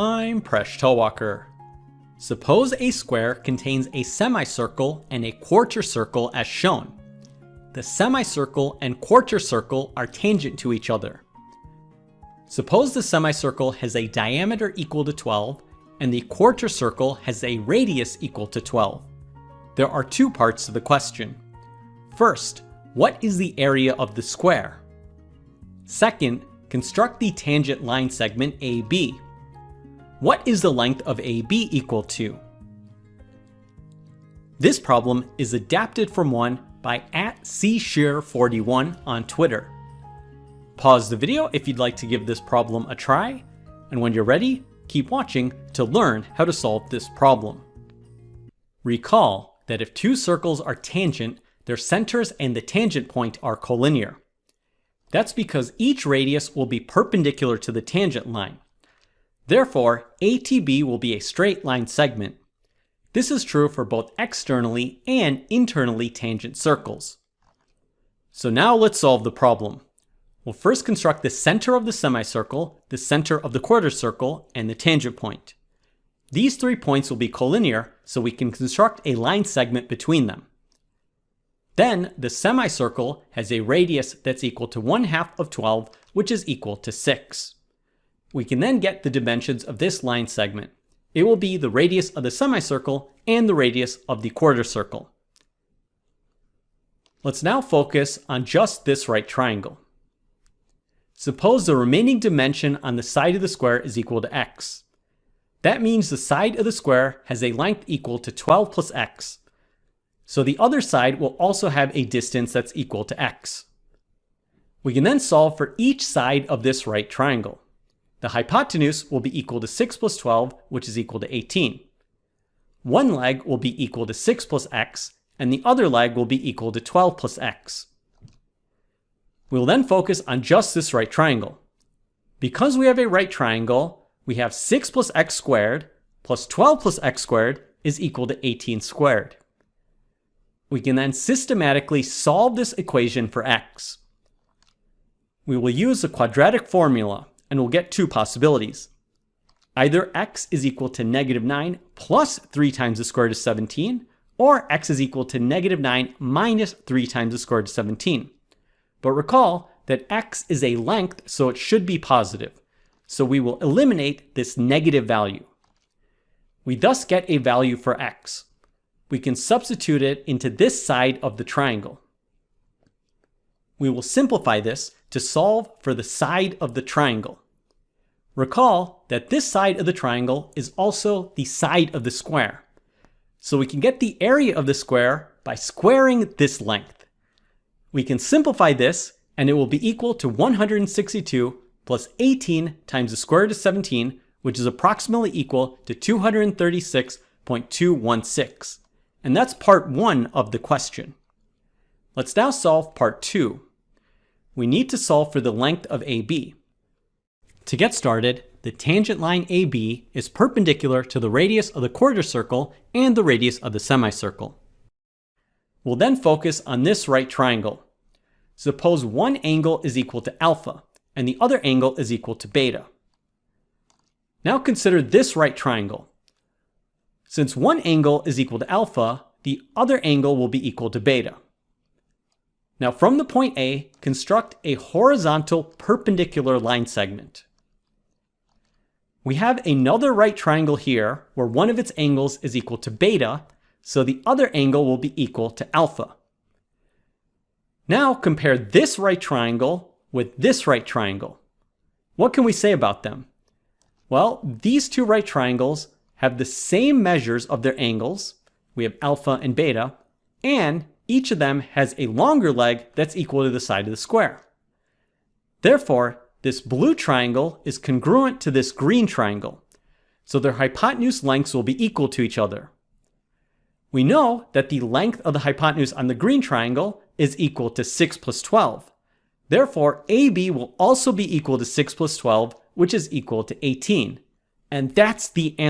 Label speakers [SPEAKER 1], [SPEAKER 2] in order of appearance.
[SPEAKER 1] I'm Presh Talwalkar. Suppose a square contains a semicircle and a quarter circle as shown. The semicircle and quarter circle are tangent to each other. Suppose the semicircle has a diameter equal to 12 and the quarter circle has a radius equal to 12. There are two parts to the question. First, what is the area of the square? Second, construct the tangent line segment AB. What is the length of AB equal to? This problem is adapted from one by at cshear41 on Twitter. Pause the video if you'd like to give this problem a try, and when you're ready, keep watching to learn how to solve this problem. Recall that if two circles are tangent, their centers and the tangent point are collinear. That's because each radius will be perpendicular to the tangent line. Therefore, ATB will be a straight line segment. This is true for both externally and internally tangent circles. So now let's solve the problem. We'll first construct the center of the semicircle, the center of the quarter circle, and the tangent point. These three points will be collinear, so we can construct a line segment between them. Then the semicircle has a radius that's equal to 1 half of 12, which is equal to 6. We can then get the dimensions of this line segment. It will be the radius of the semicircle and the radius of the quarter circle. Let's now focus on just this right triangle. Suppose the remaining dimension on the side of the square is equal to x. That means the side of the square has a length equal to 12 plus x, so the other side will also have a distance that's equal to x. We can then solve for each side of this right triangle. The hypotenuse will be equal to 6 plus 12, which is equal to 18. One leg will be equal to 6 plus x, and the other leg will be equal to 12 plus x. We'll then focus on just this right triangle. Because we have a right triangle, we have 6 plus x squared plus 12 plus x squared is equal to 18 squared. We can then systematically solve this equation for x. We will use the quadratic formula and we'll get two possibilities. Either x is equal to negative 9 plus 3 times the square root of 17, or x is equal to negative 9 minus 3 times the square root of 17. But recall that x is a length, so it should be positive. So we will eliminate this negative value. We thus get a value for x we can substitute it into this side of the triangle. We will simplify this to solve for the side of the triangle. Recall that this side of the triangle is also the side of the square. So we can get the area of the square by squaring this length. We can simplify this and it will be equal to 162 plus 18 times the square root of 17, which is approximately equal to 236.216. And that's part one of the question. Let's now solve part two. We need to solve for the length of AB. To get started, the tangent line AB is perpendicular to the radius of the quarter circle and the radius of the semicircle. We'll then focus on this right triangle. Suppose one angle is equal to alpha and the other angle is equal to beta. Now consider this right triangle. Since one angle is equal to alpha, the other angle will be equal to beta. Now from the point A, construct a horizontal perpendicular line segment. We have another right triangle here where one of its angles is equal to beta, so the other angle will be equal to alpha. Now compare this right triangle with this right triangle. What can we say about them? Well, these two right triangles have the same measures of their angles, we have alpha and beta, and each of them has a longer leg that's equal to the side of the square. Therefore, this blue triangle is congruent to this green triangle, so their hypotenuse lengths will be equal to each other. We know that the length of the hypotenuse on the green triangle is equal to 6 plus 12. Therefore, AB will also be equal to 6 plus 12, which is equal to 18. And that's the answer.